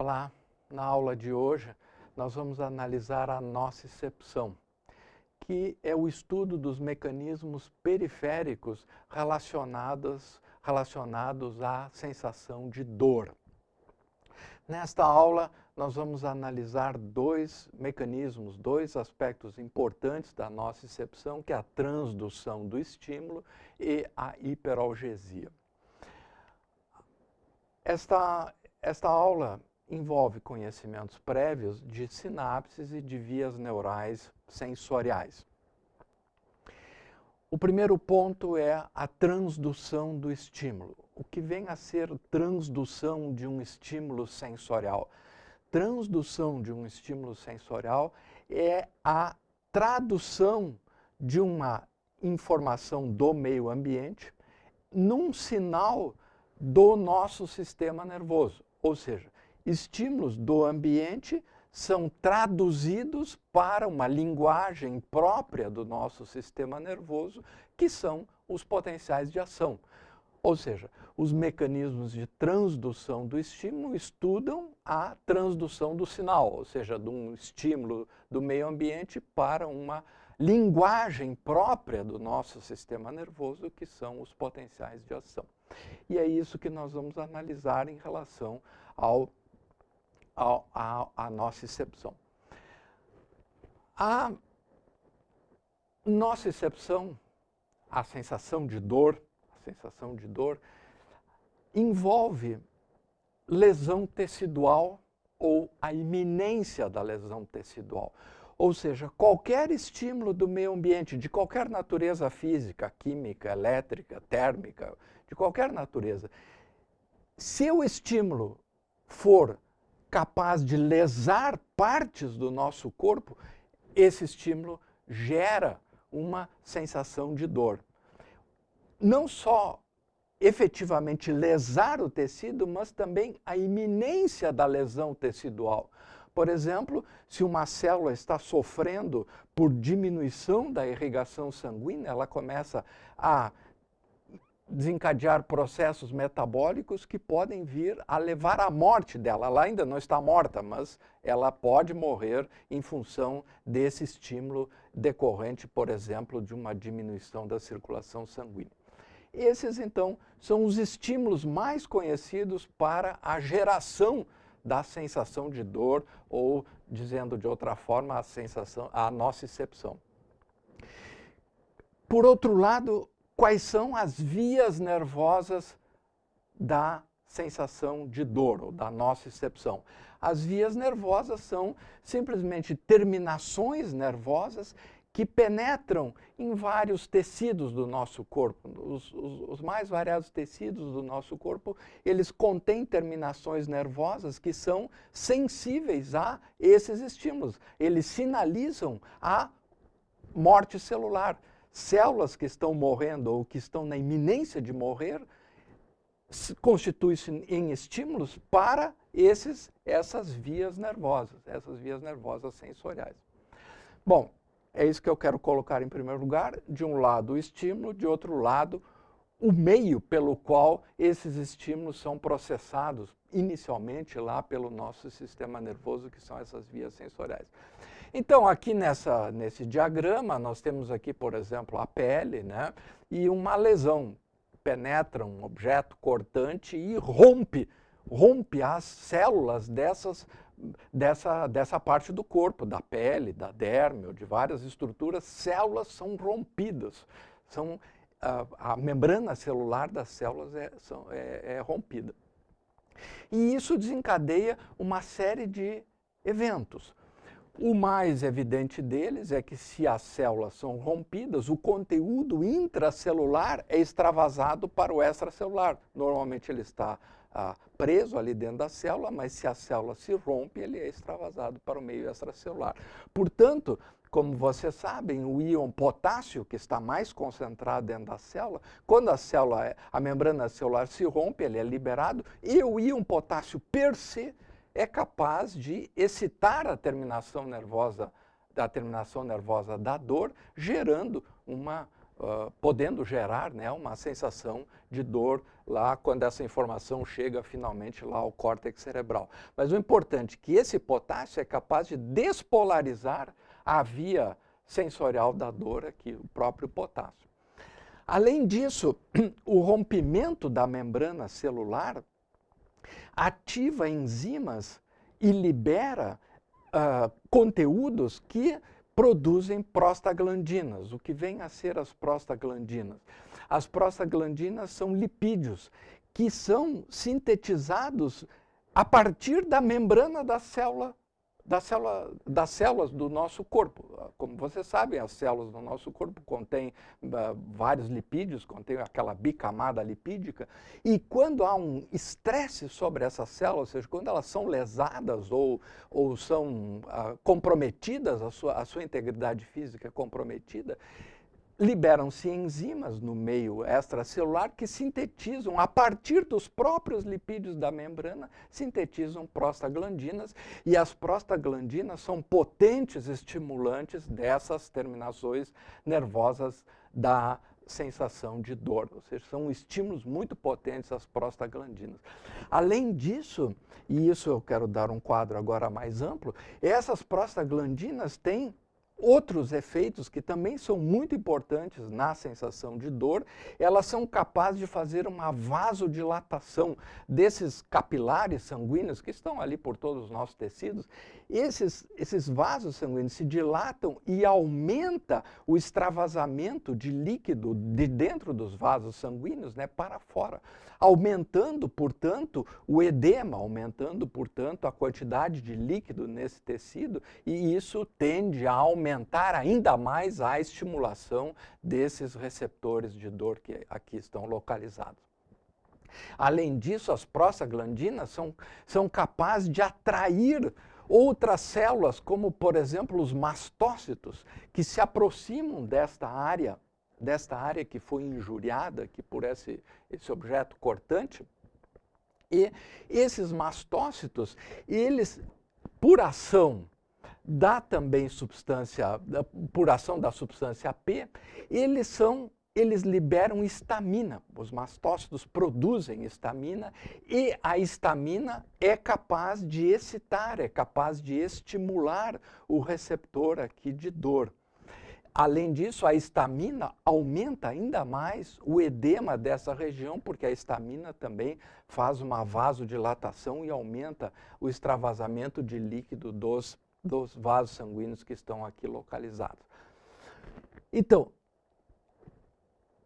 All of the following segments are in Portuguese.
Olá, na aula de hoje nós vamos analisar a nocicepção, que é o estudo dos mecanismos periféricos relacionados, relacionados à sensação de dor. Nesta aula, nós vamos analisar dois mecanismos, dois aspectos importantes da nocicepção, que é a transdução do estímulo e a hiperalgesia. Esta, esta aula envolve conhecimentos prévios de sinapses e de vias neurais sensoriais. O primeiro ponto é a transdução do estímulo. O que vem a ser transdução de um estímulo sensorial? Transdução de um estímulo sensorial é a tradução de uma informação do meio ambiente num sinal do nosso sistema nervoso. Ou seja, estímulos do ambiente são traduzidos para uma linguagem própria do nosso sistema nervoso, que são os potenciais de ação. Ou seja, os mecanismos de transdução do estímulo estudam a transdução do sinal, ou seja, de um estímulo do meio ambiente para uma linguagem própria do nosso sistema nervoso, que são os potenciais de ação. E é isso que nós vamos analisar em relação ao a, a, a nocicepção. A nocicepção, a sensação de dor, a sensação de dor, envolve lesão tecidual ou a iminência da lesão tecidual. Ou seja, qualquer estímulo do meio ambiente, de qualquer natureza física, química, elétrica, térmica, de qualquer natureza, se o estímulo for capaz de lesar partes do nosso corpo, esse estímulo gera uma sensação de dor. Não só efetivamente lesar o tecido, mas também a iminência da lesão tecidual. Por exemplo, se uma célula está sofrendo por diminuição da irrigação sanguínea, ela começa a desencadear processos metabólicos que podem vir a levar à morte dela. Ela ainda não está morta, mas ela pode morrer em função desse estímulo decorrente, por exemplo, de uma diminuição da circulação sanguínea. Esses, então, são os estímulos mais conhecidos para a geração da sensação de dor ou, dizendo de outra forma, a sensação, a nocicepção. Por outro lado, quais são as vias nervosas da sensação de dor, ou da nocicepção. As vias nervosas são simplesmente terminações nervosas que penetram em vários tecidos do nosso corpo. Os, os, os, mais variados tecidos do nosso corpo, eles contêm terminações nervosas que são sensíveis a esses estímulos. Eles sinalizam a morte celular células que estão morrendo ou que estão na iminência de morrer constituem-se em estímulos para esses, essas vias nervosas, essas vias nervosas sensoriais. Bom, é isso que eu quero colocar em primeiro lugar. De um lado o estímulo, de outro lado o meio pelo qual esses estímulos são processados inicialmente lá pelo nosso sistema nervoso, que são essas vias sensoriais. Então, aqui nessa, nesse diagrama, nós temos aqui, por exemplo, a pele, né? E uma lesão penetra um objeto cortante e rompe, rompe as células dessas, dessa, dessa parte do corpo, da pele, da derme, ou de várias estruturas, células são rompidas, são, a, a membrana celular das células é, são, é, é rompida. E isso desencadeia uma série de eventos. O mais evidente deles é que se as células são rompidas, o conteúdo intracelular é extravasado para o extracelular. Normalmente ele está ah, preso ali dentro da célula, mas se a célula se rompe, ele é extravasado para o meio extracelular. Portanto, como vocês sabem, o íon potássio, que está mais concentrado dentro da célula, quando a célula, é, a membrana celular se rompe, ele é liberado, e o íon potássio per se é capaz de excitar a terminação nervosa da terminação nervosa da dor, gerando uma, uh, podendo gerar né, uma sensação de dor lá quando essa informação chega finalmente lá ao córtex cerebral. Mas o importante é que esse potássio é capaz de despolarizar a via sensorial da dor aqui, o próprio potássio. Além disso, o rompimento da membrana celular ativa enzimas e libera uh, conteúdos que produzem prostaglandinas. O que vem a ser as prostaglandinas? As prostaglandinas são lipídios que são sintetizados a partir da membrana da célula da célula, das células do nosso corpo. Como vocês sabem, as células do nosso corpo contêm uh, vários lipídios, contêm aquela bicamada lipídica, e quando há um estresse sobre essas células, ou seja, quando elas são lesadas ou, ou são uh, comprometidas, a sua, a sua integridade física é comprometida, liberam-se enzimas no meio extracelular que sintetizam, a partir dos próprios lipídios da membrana, sintetizam prostaglandinas, e as prostaglandinas são potentes estimulantes dessas terminações nervosas da sensação de dor, ou seja, são estímulos muito potentes as prostaglandinas. Além disso, e isso eu quero dar um quadro agora mais amplo, essas prostaglandinas têm outros efeitos que também são muito importantes na sensação de dor, elas são capazes de fazer uma vasodilatação desses capilares sanguíneos que estão ali por todos os nossos tecidos. Esses, esses vasos sanguíneos se dilatam e aumenta o extravasamento de líquido de dentro dos vasos sanguíneos né, para fora, aumentando, portanto, o edema, aumentando, portanto, a quantidade de líquido nesse tecido e isso tende a aumentar ainda mais a estimulação desses receptores de dor que aqui estão localizados. Além disso, as prostaglandinas são, são capazes de atrair outras células, como por exemplo os mastócitos, que se aproximam desta área, desta área que foi injuriada aqui por esse, esse objeto cortante. E esses mastócitos, eles, por ação dá também substância, por ação da substância P, eles são eles liberam estamina. Os mastócitos produzem estamina e a estamina é capaz de excitar, é capaz de estimular o receptor aqui de dor. Além disso, a estamina aumenta ainda mais o edema dessa região, porque a estamina também faz uma vasodilatação e aumenta o extravasamento de líquido dos dos vasos sanguíneos que estão aqui localizados. Então,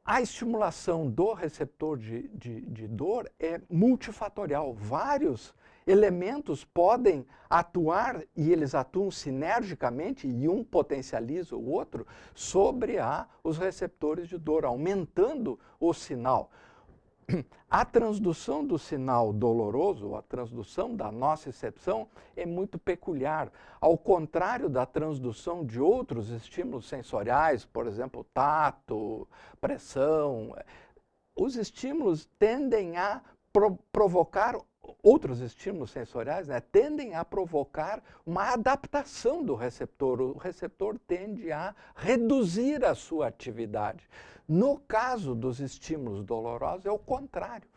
a estimulação do receptor de, de, de, dor é multifatorial. Vários elementos podem atuar e eles atuam sinergicamente e um potencializa o outro sobre a, os receptores de dor, aumentando o sinal. A transdução do sinal doloroso, a transdução da nocicepção, é muito peculiar. Ao contrário da transdução de outros estímulos sensoriais, por exemplo, tato, pressão, os estímulos tendem a pro provocar outros estímulos sensoriais né, tendem a provocar uma adaptação do receptor. O receptor tende a reduzir a sua atividade. No caso dos estímulos dolorosos, é o contrário.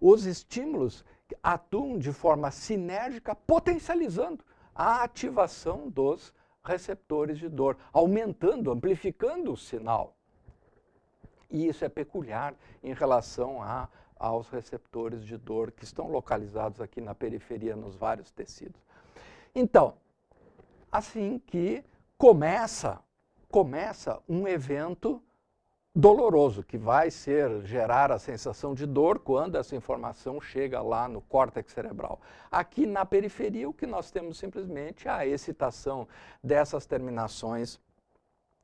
Os estímulos atuam de forma sinérgica, potencializando a ativação dos receptores de dor, aumentando, amplificando o sinal. E isso é peculiar em relação a, aos receptores de dor que estão localizados aqui na periferia, nos vários tecidos. Então, assim que começa, começa um evento doloroso, que vai ser gerar a sensação de dor quando essa informação chega lá no córtex cerebral. Aqui na periferia, o que nós temos simplesmente é a excitação dessas terminações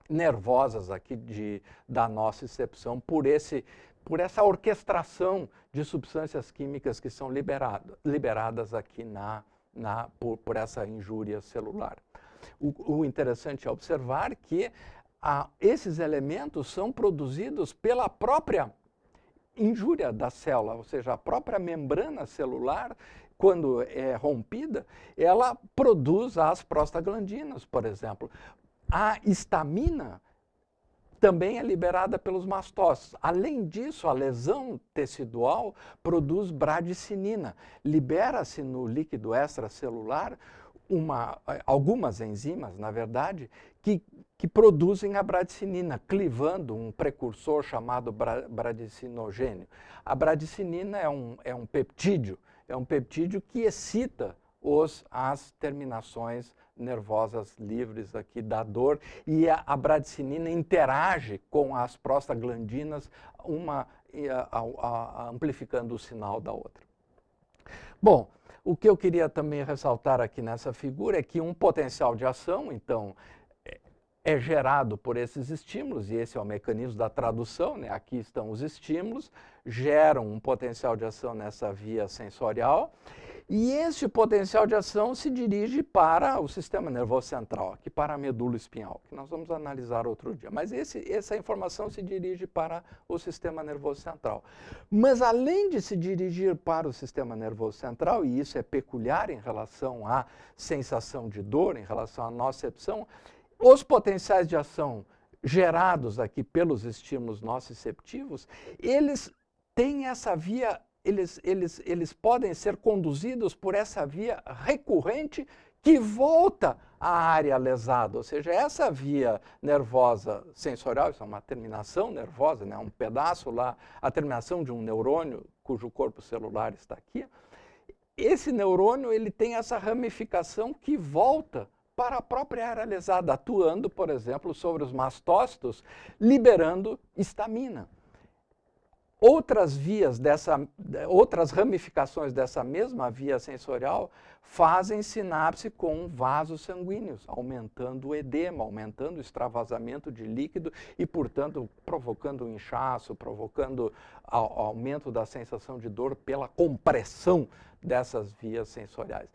nervosas aqui de, da nossa excepção por, esse, por essa orquestração de substâncias químicas que são liberado, liberadas aqui na, na, por, por essa injúria celular. O, o interessante é observar que esses elementos são produzidos pela própria injúria da célula, ou seja, a própria membrana celular, quando é rompida, ela produz as prostaglandinas, por exemplo. a histamina também é liberada pelos mastócitos. Além disso, a lesão tecidual produz bradicinina. Libera-se no líquido extracelular uma, algumas enzimas, na verdade, que, que produzem a bradicinina, clivando um precursor chamado bra, bradicinogênio. A bradicinina é um, é um peptídeo, é um peptídeo que excita os, as terminações nervosas livres aqui da dor e a, a bradicinina interage com as prostaglandinas, uma a, a, amplificando o sinal da outra. Bom, o que eu queria também ressaltar aqui nessa figura é que um potencial de ação, então, é, é gerado por esses estímulos, e esse é o mecanismo da tradução, né? aqui estão os estímulos, geram um potencial de ação nessa via sensorial, e este potencial de ação se dirige para o sistema nervoso central, aqui para a medula espinhal, que nós vamos analisar outro dia. Mas esse, essa informação se dirige para o sistema nervoso central. Mas além de se dirigir para o sistema nervoso central, e isso é peculiar em relação à sensação de dor, em relação à nocepção, os potenciais de ação gerados aqui pelos estímulos nociceptivos, eles têm essa via eles, eles, eles podem ser conduzidos por essa via recorrente que volta à área lesada, ou seja, essa via nervosa sensorial, isso é uma terminação nervosa, né, um pedaço lá, a terminação de um neurônio cujo corpo celular está aqui, esse neurônio ele tem essa ramificação que volta para a própria área lesada, atuando, por exemplo, sobre os mastócitos, liberando histamina. Outras vias dessa, outras ramificações dessa mesma via sensorial fazem sinapse com vasos sanguíneos, aumentando o edema, aumentando o extravasamento de líquido e, portanto, provocando um inchaço, provocando aumento da sensação de dor pela compressão dessas vias sensoriais.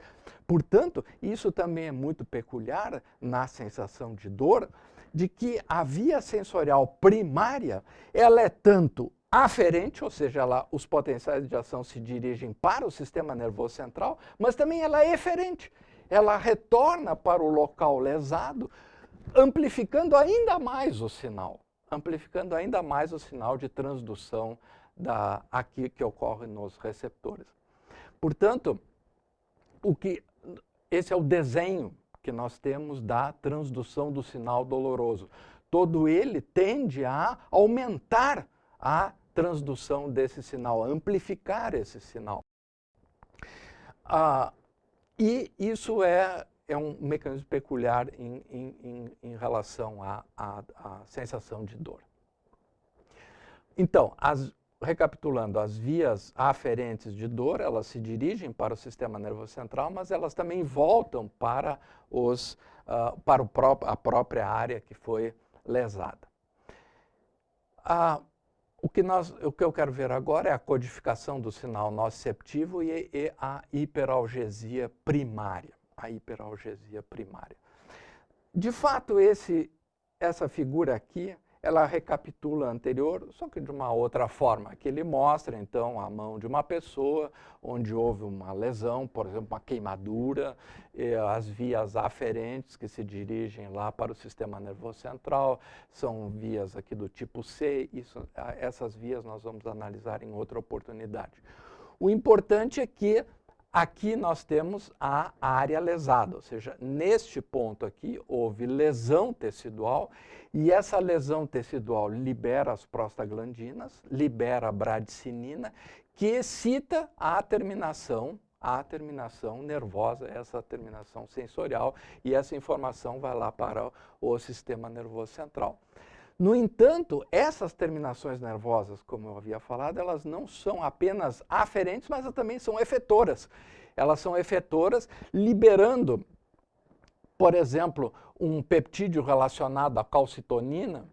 Portanto, isso também é muito peculiar na sensação de dor, de que a via sensorial primária, ela é tanto aferente, ou seja, ela, os potenciais de ação se dirigem para o sistema nervoso central, mas também ela é eferente. Ela retorna para o local lesado, amplificando ainda mais o sinal, amplificando ainda mais o sinal de transdução da, aqui que ocorre nos receptores. Portanto, o que, esse é o desenho que nós temos da transdução do sinal doloroso. Todo ele tende a aumentar a transdução desse sinal, amplificar esse sinal. Ah, e isso é, é um mecanismo peculiar em, em, em relação à, à, à, sensação de dor. Então, as, recapitulando, as vias aferentes de dor, elas se dirigem para o sistema nervoso central, mas elas também voltam para, os, uh, para pró a própria área que foi lesada. Uh, o que, nós, o que eu quero ver agora é a codificação do sinal nociceptivo e, e a hiperalgesia primária. A hiperalgesia primária. De fato, esse, essa figura aqui ela recapitula a anterior, só que de uma outra forma, que ele mostra, então, a mão de uma pessoa onde houve uma lesão, por exemplo, uma queimadura, as vias aferentes que se dirigem lá para o sistema nervoso central, são vias aqui do tipo C, isso, essas vias nós vamos analisar em outra oportunidade. O importante é que Aqui nós temos a área lesada, ou seja, neste ponto aqui houve lesão tecidual e essa lesão tecidual libera as prostaglandinas, libera a bradicinina, que excita a terminação, a terminação nervosa, essa terminação sensorial, e essa informação vai lá para o sistema nervoso central. No entanto, essas terminações nervosas, como eu havia falado, elas não são apenas aferentes, mas também são efetoras. Elas são efetoras liberando, por exemplo, um peptídeo relacionado à calcitonina,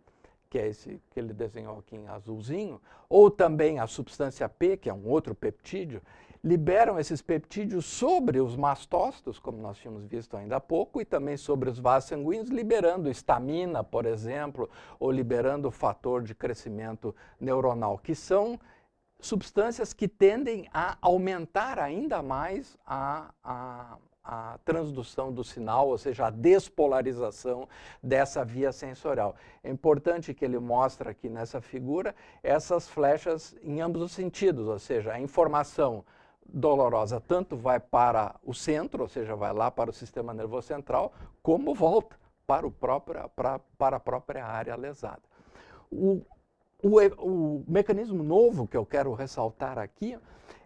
que é esse que ele desenhou aqui em azulzinho, ou também a substância P, que é um outro peptídeo, liberam esses peptídeos sobre os mastócitos, como nós tínhamos visto ainda há pouco, e também sobre os vasos sanguíneos, liberando estamina, por exemplo, ou liberando o fator de crescimento neuronal, que são substâncias que tendem a aumentar ainda mais a, a, a transdução do sinal, ou seja, a despolarização dessa via sensorial. É importante que ele mostre aqui nessa figura essas flechas em ambos os sentidos, ou seja, a informação dolorosa tanto vai para o centro, ou seja, vai lá para o sistema nervoso central, como volta para, o próprio, para, para a própria área lesada. O, o, o mecanismo novo que eu quero ressaltar aqui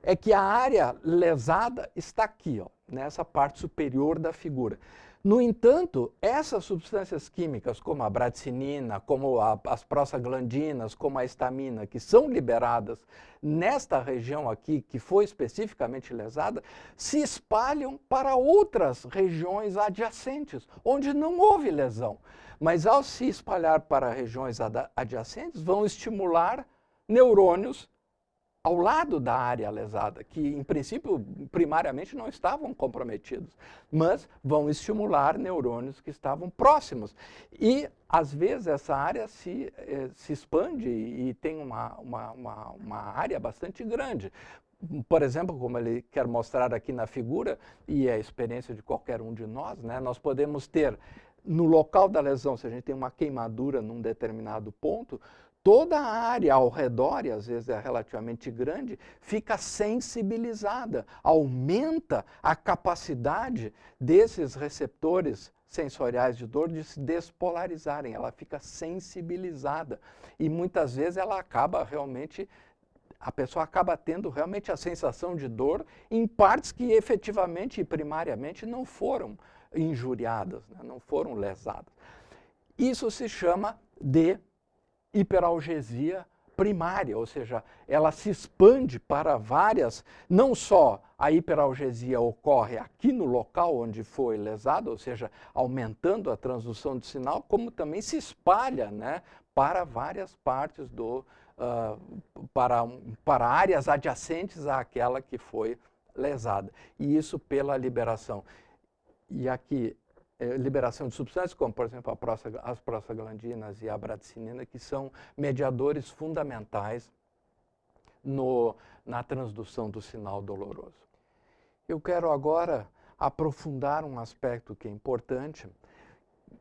é que a área lesada está aqui, ó, nessa parte superior da figura. No entanto, essas substâncias químicas, como a bradicinina, como a, as prostaglandinas, como a estamina, que são liberadas nesta região aqui, que foi especificamente lesada, se espalham para outras regiões adjacentes, onde não houve lesão. Mas ao se espalhar para regiões adjacentes, vão estimular neurônios ao lado da área lesada, que em princípio, primariamente, não estavam comprometidos, mas vão estimular neurônios que estavam próximos. E, às vezes, essa área se, eh, se expande e tem uma, uma, uma, uma área bastante grande. Por exemplo, como ele quer mostrar aqui na figura, e é a experiência de qualquer um de nós, né, nós podemos ter no local da lesão, se a gente tem uma queimadura num determinado ponto, toda a área ao redor, e às vezes é relativamente grande, fica sensibilizada, aumenta a capacidade desses receptores sensoriais de dor de se despolarizarem, ela fica sensibilizada. E muitas vezes ela acaba realmente, a pessoa acaba tendo realmente a sensação de dor em partes que efetivamente e primariamente não foram injuriadas, né, não foram lesadas. Isso se chama de hiperalgesia primária, ou seja, ela se expande para várias, não só a hiperalgesia ocorre aqui no local onde foi lesado, ou seja, aumentando a transdução do sinal, como também se espalha né, para várias partes do, uh, para, para áreas adjacentes àquela que foi lesada. E isso pela liberação. E aqui liberação de substâncias, como, por exemplo, as prostaglandinas e a bradicinina, que são mediadores fundamentais no, na transdução do sinal doloroso. Eu quero agora aprofundar um aspecto que é importante,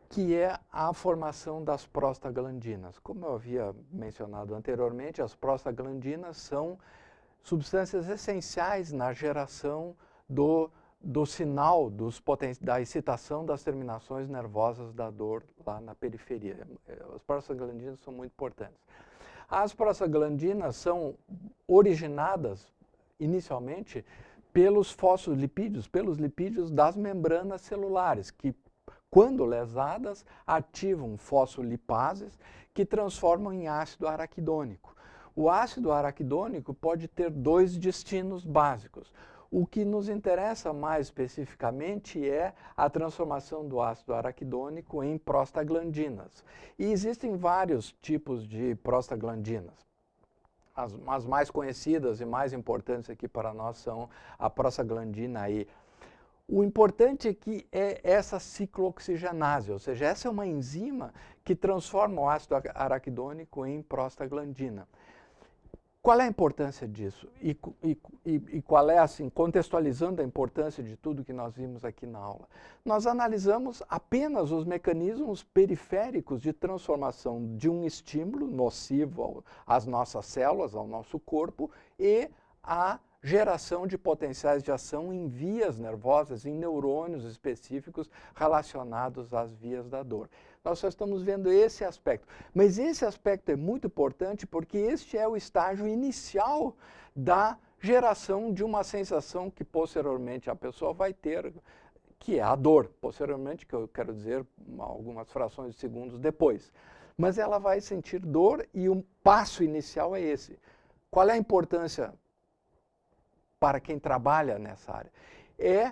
que é a formação das prostaglandinas. Como eu havia mencionado anteriormente, as prostaglandinas são substâncias essenciais na geração do do sinal dos da excitação das terminações nervosas da dor lá na periferia. As prostaglandinas são muito importantes. As prostaglandinas são originadas inicialmente pelos fosfolipídios, pelos lipídios das membranas celulares, que quando lesadas ativam fosfolipases que transformam em ácido araquidônico. O ácido araquidônico pode ter dois destinos básicos. O que nos interessa mais especificamente é a transformação do ácido araquidônico em prostaglandinas. E existem vários tipos de prostaglandinas. As, as mais conhecidas e mais importantes aqui para nós são a prostaglandina E. O importante aqui é essa ciclooxigenase, ou seja, essa é uma enzima que transforma o ácido araquidônico em prostaglandina. Qual é a importância disso? E, e, e, qual é, assim, contextualizando a importância de tudo que nós vimos aqui na aula? Nós analisamos apenas os mecanismos periféricos de transformação de um estímulo nocivo às nossas células, ao nosso corpo, e a geração de potenciais de ação em vias nervosas, em neurônios específicos relacionados às vias da dor. Nós só estamos vendo esse aspecto. Mas esse aspecto é muito importante porque este é o estágio inicial da geração de uma sensação que posteriormente a pessoa vai ter, que é a dor. Posteriormente, que eu quero dizer algumas frações de segundos depois. Mas ela vai sentir dor e um passo inicial é esse. Qual é a importância para quem trabalha nessa área? É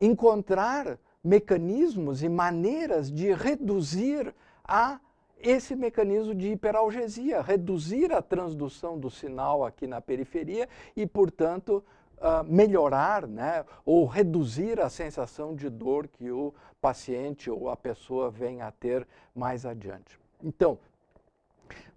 encontrar mecanismos e maneiras de reduzir a esse mecanismo de hiperalgesia, reduzir a transdução do sinal aqui na periferia e, portanto, uh, melhorar né, ou reduzir a sensação de dor que o paciente ou a pessoa vem a ter mais adiante. Então,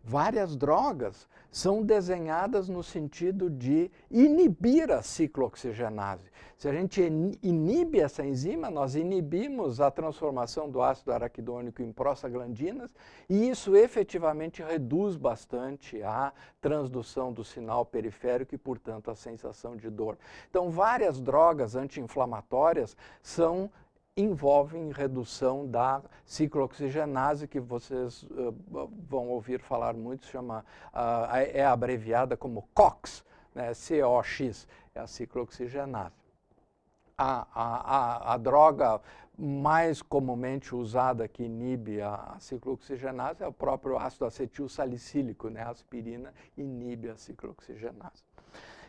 Várias drogas são desenhadas no sentido de inibir a ciclooxigenase. Se a gente inibe essa enzima, nós inibimos a transformação do ácido araquidônico em prostaglandinas e isso efetivamente reduz bastante a transdução do sinal periférico e, portanto, a sensação de dor. Então, várias drogas anti-inflamatórias são envolvem redução da ciclooxigenase, que vocês uh, vão ouvir falar muito, chama, uh, é abreviada como COX, né, COX, é a ciclooxigenase. A, a, a, a, droga mais comumente usada que inibe a, ciclooxigenase é o próprio ácido acetil salicílico, né, a aspirina inibe a ciclooxigenase.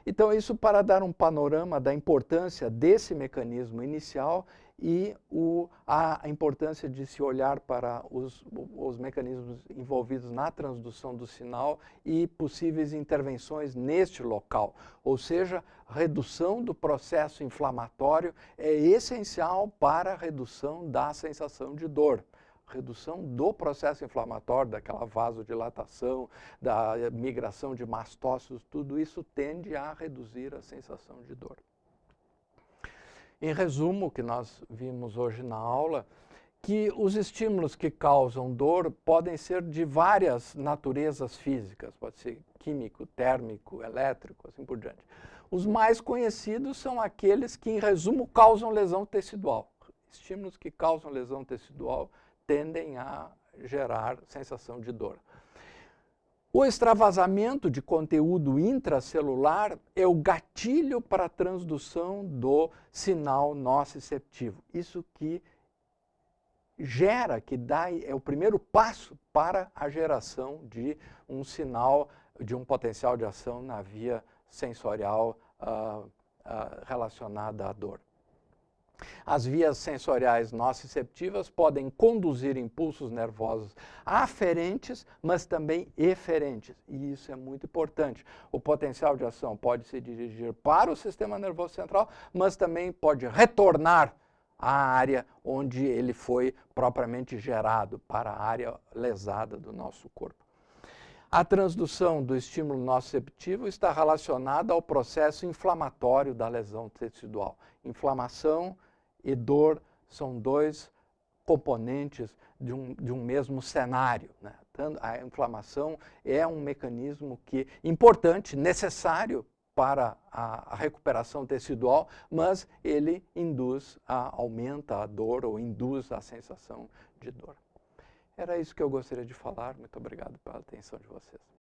Então, isso para dar um panorama da importância desse mecanismo inicial e o, a importância de se olhar para os, os mecanismos envolvidos na transdução do sinal e possíveis intervenções neste local. Ou seja, redução do processo inflamatório é essencial para a redução da sensação de dor redução do processo inflamatório, daquela vasodilatação, da migração de mastócitos, tudo isso tende a reduzir a sensação de dor. Em resumo, o que nós vimos hoje na aula, que os estímulos que causam dor podem ser de várias naturezas físicas, pode ser químico, térmico, elétrico, assim por diante. Os mais conhecidos são aqueles que, em resumo, causam lesão tecidual. Estímulos que causam lesão tecidual tendem a gerar sensação de dor. O extravasamento de conteúdo intracelular é o gatilho para a transdução do sinal nociceptivo. Isso que gera, que dá, é o primeiro passo para a geração de um sinal, de um potencial de ação na via sensorial uh, uh, relacionada à dor. As vias sensoriais nociceptivas podem conduzir impulsos nervosos aferentes, mas também eferentes. E isso é muito importante. O potencial de ação pode se dirigir para o sistema nervoso central, mas também pode retornar à área onde ele foi propriamente gerado, para a área lesada do nosso corpo. A transdução do estímulo nociceptivo está relacionada ao processo inflamatório da lesão tecidual. Inflamação e dor são dois componentes de um, de um mesmo cenário. Né? A inflamação é um mecanismo que importante, necessário para a, recuperação tecidual, mas ele induz, a, aumenta a dor ou induz a sensação de dor. Era isso que eu gostaria de falar. Muito obrigado pela atenção de vocês.